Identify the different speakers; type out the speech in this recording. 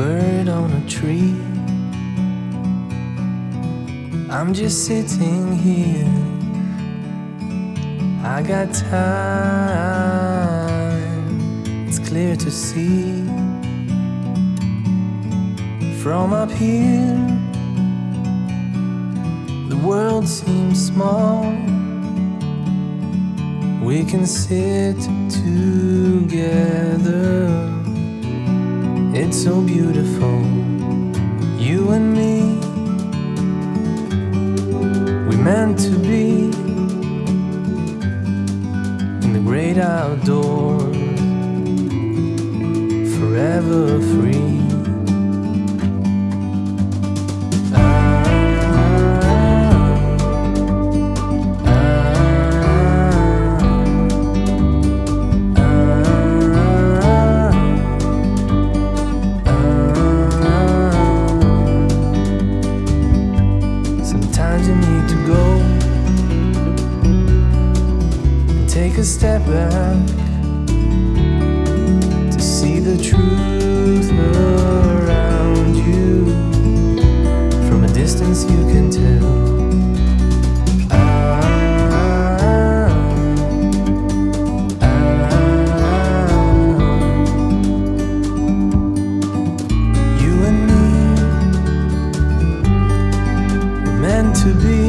Speaker 1: on a tree. I'm just sitting here. I got time, it's clear to see. From up here, the world seems small. We can sit together. It's so beautiful, you and me. We meant to be in the great outdoors, forever free. Sometimes you need to go. And take a step back to see the truth to be